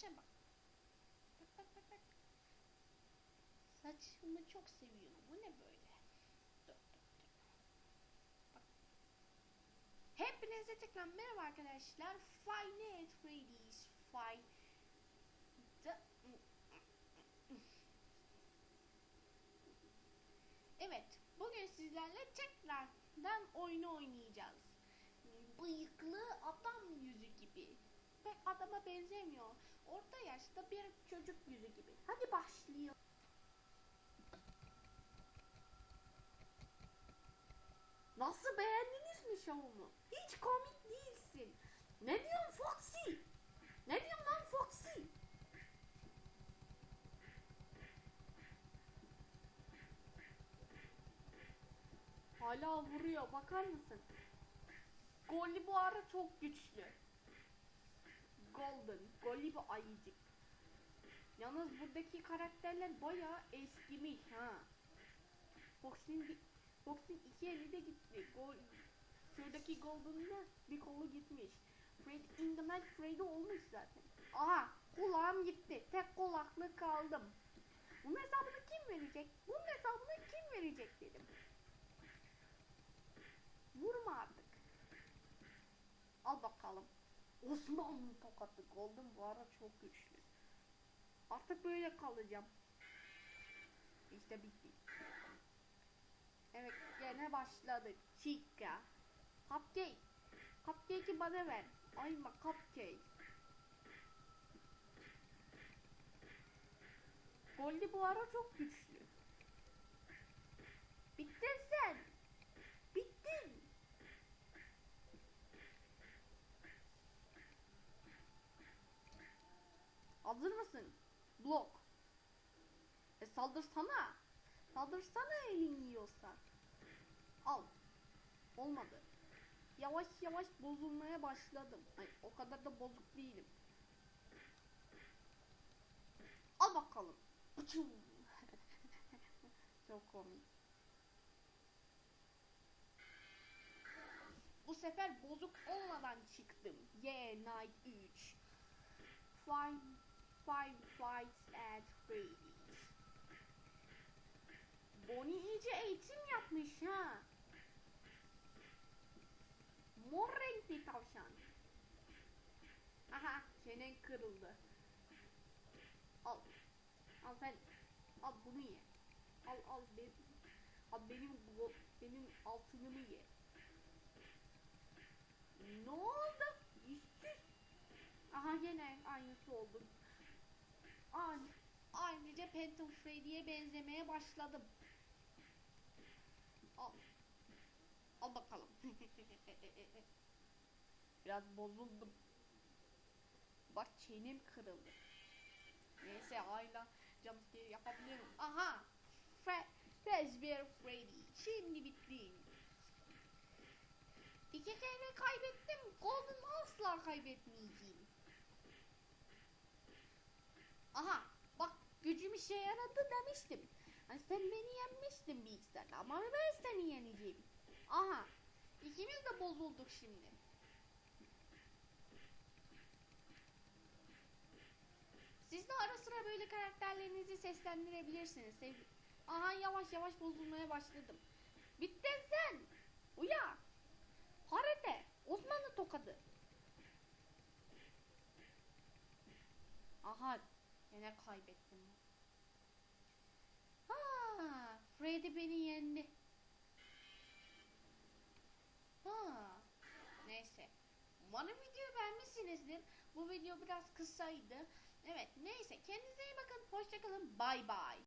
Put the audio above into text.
Saça bak. Bak bak bak bak. Saçımı çok seviyorum. Bu ne böyle? Dur dur dur. Bak. Hepinize tekrar merhaba arkadaşlar. Nights at Freddy's Five Da- Evet, bugün sizlerle tekrardan oyunu oynayacağız. Bıyıklı adam yüzü gibi. Pek adama benzemiyor. Orta yaşta bir çocuk yüzü gibi. Hadi başlayalım. Nasıl beğendiniz mi şovumu? Hiç komik değilsin. Ne diyorsun Foxy? Ne diyorsun lan Foxy? Hala vuruyor bakar mısın? Golli bu ara çok güçlü. Golden, Golli bu ayıcık. Yalnız buradaki karakterler bayağı eskimiş ha. Fox'in Fox'in iki eli de gitti. Gol, şuradaki Golden'da bir kolu gitmiş. Fred in the Night Freddy olmuş zaten. Aha kulağım gitti. Tek kulaklık kaldım. Bunun hesabını kim verecek? Bunun hesabını kim verecek dedim. Vurma artık. Al bakalım. Osmanlı tokatı Golden bu ara çok güçlü. Artık böyle kalacağım. İşte bitti. Evet gene başladık. Chica. Cupcake. Cupcake'i bana ver. Ayma cupcake. Goldie bu ara çok güçlü. Bittin sen. Bittin. Hazır mısın? Blok. E saldırsana. Saldırsana elin yiyorsa. Al. Olmadı. Yavaş yavaş bozulmaya başladım. Ay, o kadar da bozuk değilim. Al bakalım. Çok komik. Bu sefer bozuk olmadan çıktım. Yeah, Night 3. Five, five fights at Freddy's. Bonnie iyice eğitim yapmış ha. Mor renkli tavşan. Aha çenen kırıldı. Al. Al sen. Al bunu ye. Al al benim. Al benim benim altınımı ye. Ne oldu? Aha gene aynısı oldu. Aynı, ayrıca Phantom Freddy'ye benzemeye başladım. Al. Al bakalım. Biraz bozuldum. Bak çenem kırıldı. Neyse hala jumpscare yapabilirim. Aha! Fre Fazbear Freddy. Şimdi bitti. İki kere kaybettim. Golden asla kaybetmeyeceğim. Aha! Bak gücüm işe yaradı demiştim. Hani sen beni yenmiştin iki ama ben seni yeneceğim. Aha! İkimiz de bozulduk şimdi. Siz de ara sıra böyle karakterlerinizi seslendirebilirsiniz. Aha yavaş yavaş bozulmaya başladım. Bittin sen. Uya. Harete. Osmanlı tokadı. Aha. Yine kaybettim. Freddy beni yendi. Ha. Neyse. Umarım videoyu beğenmişsinizdir. Bu video biraz kısaydı. Evet neyse kendinize iyi bakın. Hoşçakalın. Bay bay.